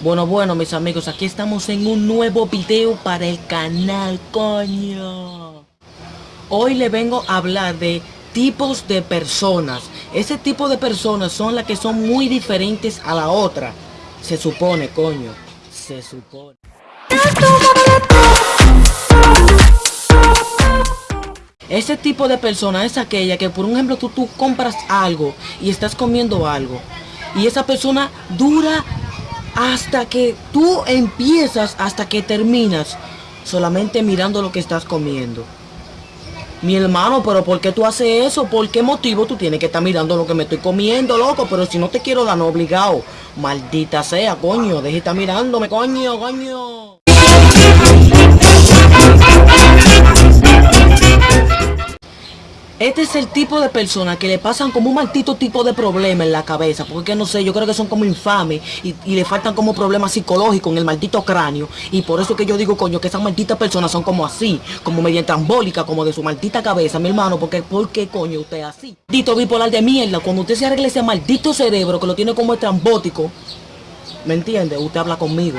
Bueno, bueno, mis amigos, aquí estamos en un nuevo video para el canal, coño. Hoy le vengo a hablar de tipos de personas. Ese tipo de personas son las que son muy diferentes a la otra. Se supone, coño. Se supone. Ese tipo de persona es aquella que, por ejemplo, tú, tú compras algo y estás comiendo algo. Y esa persona dura hasta que tú empiezas, hasta que terminas, solamente mirando lo que estás comiendo. Mi hermano, pero ¿por qué tú haces eso? ¿Por qué motivo tú tienes que estar mirando lo que me estoy comiendo, loco? Pero si no te quiero dar, no obligado. Maldita sea, coño. Deja de estar mirándome, coño, coño. Este es el tipo de personas que le pasan como un maldito tipo de problema en la cabeza. Porque no sé, yo creo que son como infames y, le faltan como problemas psicológicos en el maldito cráneo. Y por eso que yo digo, coño, que esas malditas personas son como así, como mediante ambólica, como de su maldita cabeza, mi hermano. Porque, ¿por qué coño usted es así? Maldito bipolar de mierda, cuando usted se arregle ese maldito cerebro que lo tiene como estrambótico, ¿me entiende? Usted habla conmigo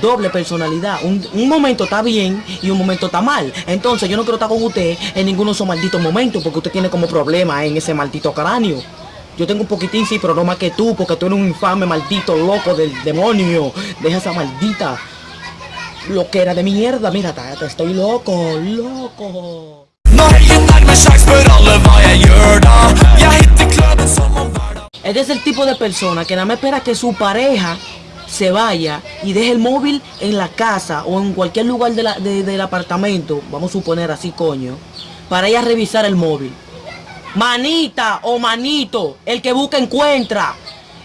doble personalidad. Un, momento está bien y un momento está mal. Entonces yo no quiero estar con usted en ninguno de esos malditos momentos porque usted tiene como problema en ese maldito cráneo. Yo tengo un poquitín, sí, pero no más que tú, porque tú eres un infame maldito loco del demonio. Deja esa maldita loquera de mierda. Mira, te estoy loco, loco. Este es el tipo de persona que nada más espera que su pareja se vaya y deje el móvil en la casa o en cualquier lugar del apartamento, vamos a suponer así coño, para ir a revisar el móvil. Manita o manito, el que busca encuentra.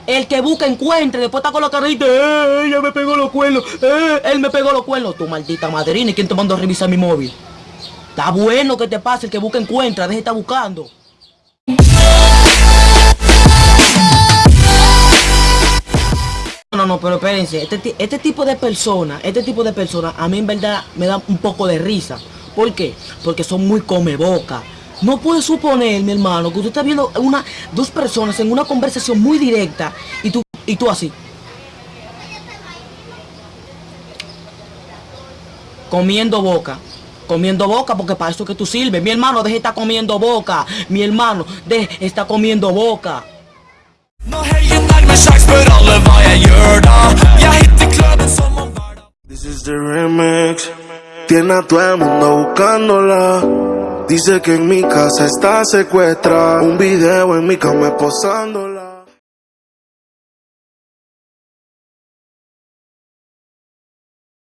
El que busca encuentra, después está con la carrita, ¡eh! Ella me pegó los cuernos, ¡eh! Él me pegó los cuernos. Tu maldita madrina, ¿y quién te mandó a revisar mi móvil? Está bueno que te pase, el que busca encuentra, deje de estar buscando. Pero espérense, este, este tipo de personas, este tipo de personas a mí en verdad me da un poco de risa. ¿Por qué? Porque son muy come boca. No puede suponer, mi hermano, que usted está viendo una, dos personas en una conversación muy directa y tú, y tú así. Comiendo boca. Comiendo boca porque para eso que tú sirves. Mi hermano, deje de estar comiendo boca. Mi hermano, deje de estar comiendo boca. This is the remix. Tiene a todo el mundo buscándola. Dice que en mi casa está secuestrada. Un video en mi cama posándola.